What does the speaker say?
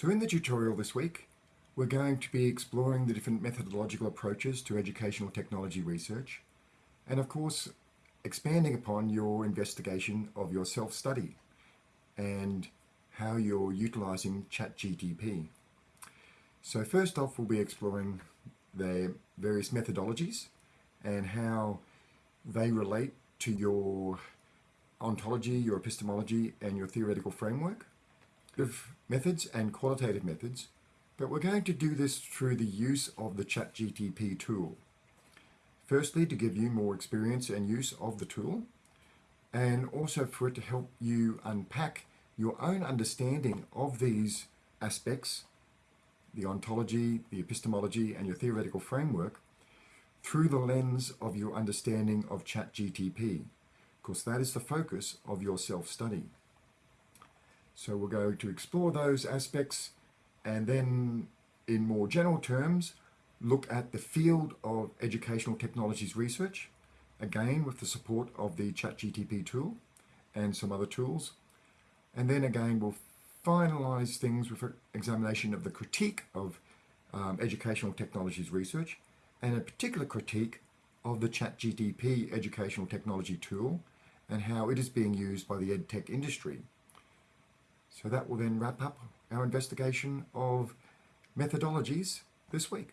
So in the tutorial this week, we're going to be exploring the different methodological approaches to educational technology research, and of course, expanding upon your investigation of your self-study and how you're utilizing ChatGTP. So first off, we'll be exploring the various methodologies and how they relate to your ontology, your epistemology, and your theoretical framework of methods and qualitative methods, but we're going to do this through the use of the ChatGTP tool. Firstly, to give you more experience and use of the tool, and also for it to help you unpack your own understanding of these aspects, the ontology, the epistemology, and your theoretical framework, through the lens of your understanding of ChatGTP, because that is the focus of your self-study. So we're going to explore those aspects and then in more general terms, look at the field of educational technologies research, again with the support of the ChatGTP tool and some other tools. And then again, we'll finalize things with an examination of the critique of um, educational technologies research and a particular critique of the ChatGTP educational technology tool and how it is being used by the EdTech industry. So that will then wrap up our investigation of methodologies this week.